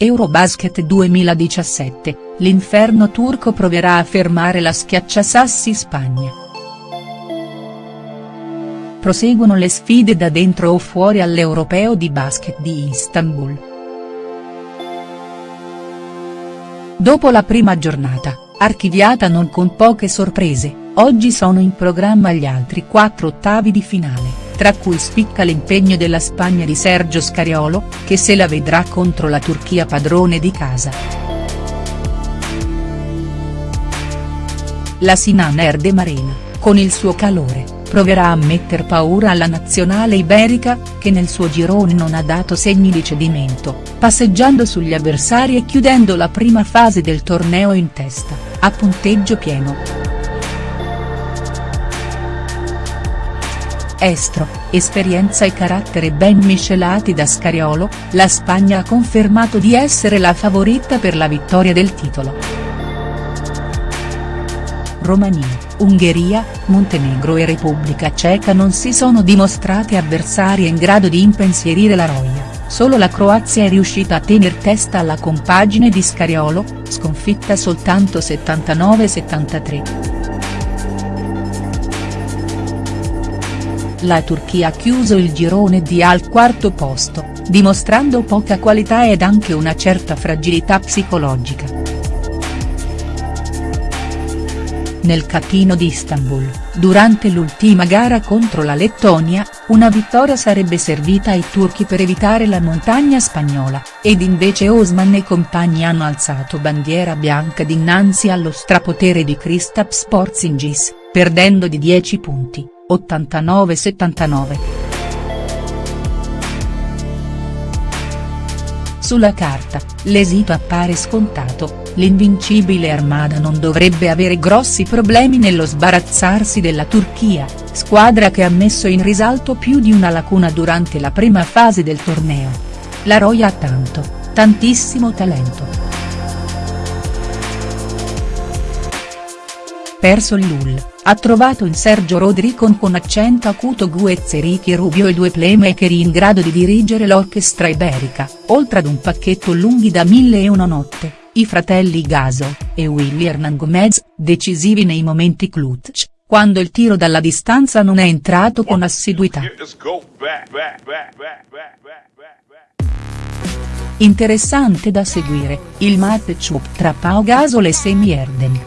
Eurobasket 2017, l'inferno turco proverà a fermare la schiacciasassi Spagna. Proseguono le sfide da dentro o fuori all'Europeo di basket di Istanbul. Dopo la prima giornata, archiviata non con poche sorprese, oggi sono in programma gli altri quattro ottavi di finale tra cui spicca l'impegno della Spagna di Sergio Scariolo, che se la vedrà contro la Turchia padrone di casa. La Sinan Erde Marina, con il suo calore, proverà a metter paura alla nazionale iberica, che nel suo girone non ha dato segni di cedimento, passeggiando sugli avversari e chiudendo la prima fase del torneo in testa, a punteggio pieno. Estro, esperienza e carattere ben miscelati da Scariolo, la Spagna ha confermato di essere la favorita per la vittoria del titolo. Romania, Ungheria, Montenegro e Repubblica Ceca non si sono dimostrate avversarie in grado di impensierire la Roia, solo la Croazia è riuscita a tener testa alla compagine di Scariolo, sconfitta soltanto 79-73. La Turchia ha chiuso il girone D al quarto posto, dimostrando poca qualità ed anche una certa fragilità psicologica. Nel catino di Istanbul, durante l'ultima gara contro la Lettonia, una vittoria sarebbe servita ai turchi per evitare la montagna spagnola, ed invece Osman e compagni hanno alzato bandiera bianca dinanzi allo strapotere di Kristaps Porzingis, perdendo di 10 punti. 89-79. Sulla carta, l'esito appare scontato, l'invincibile Armada non dovrebbe avere grossi problemi nello sbarazzarsi della Turchia, squadra che ha messo in risalto più di una lacuna durante la prima fase del torneo. La Roya ha tanto, tantissimo talento. Perso il Lull, ha trovato in Sergio Rodricon con accento acuto Guez e Ricky Rubio i due playmaker in grado di dirigere l'orchestra iberica, oltre ad un pacchetto lunghi da mille e una notte, i fratelli Gaso, e Willy Hernan Gomez, decisivi nei momenti clutch, quando il tiro dalla distanza non è entrato con assiduità. Interessante da seguire, il matchup tra Pau Gasol e Semi Erden.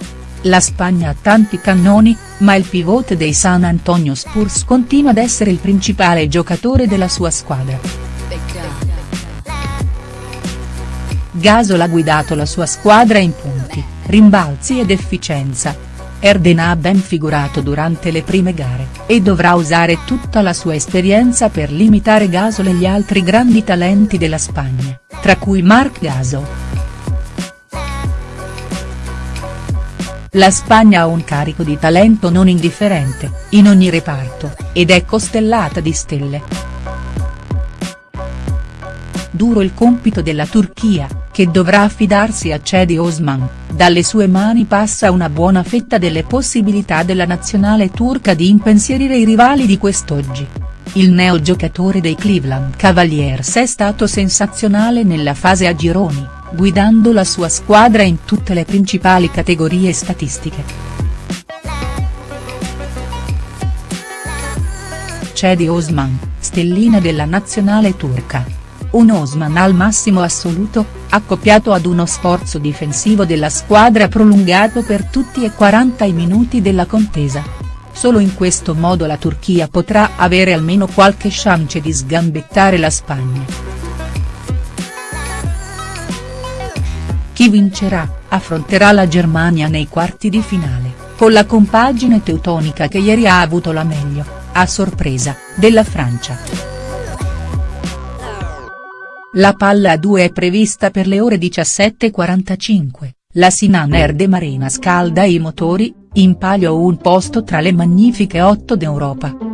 La Spagna ha tanti cannoni, ma il pivot dei San Antonio Spurs continua ad essere il principale giocatore della sua squadra. Gasol ha guidato la sua squadra in punti, rimbalzi ed efficienza. Erden ha ben figurato durante le prime gare, e dovrà usare tutta la sua esperienza per limitare Gasol e gli altri grandi talenti della Spagna, tra cui Marc Gasol. La Spagna ha un carico di talento non indifferente, in ogni reparto, ed è costellata di stelle. Duro il compito della Turchia, che dovrà affidarsi a Cedi Osman, dalle sue mani passa una buona fetta delle possibilità della nazionale turca di impensierire i rivali di quest'oggi. Il neo giocatore dei Cleveland Cavaliers è stato sensazionale nella fase a gironi guidando la sua squadra in tutte le principali categorie statistiche. Cedi Osman, stellina della nazionale turca. Un Osman al massimo assoluto, accoppiato ad uno sforzo difensivo della squadra prolungato per tutti e 40 i minuti della contesa. Solo in questo modo la Turchia potrà avere almeno qualche chance di sgambettare la Spagna. Chi vincerà, affronterà la Germania nei quarti di finale, con la compagine teutonica che ieri ha avuto la meglio, a sorpresa, della Francia. La palla a due è prevista per le ore 17.45, la Sinan Erde Marina scalda i motori, in palio un posto tra le magnifiche otto d'Europa.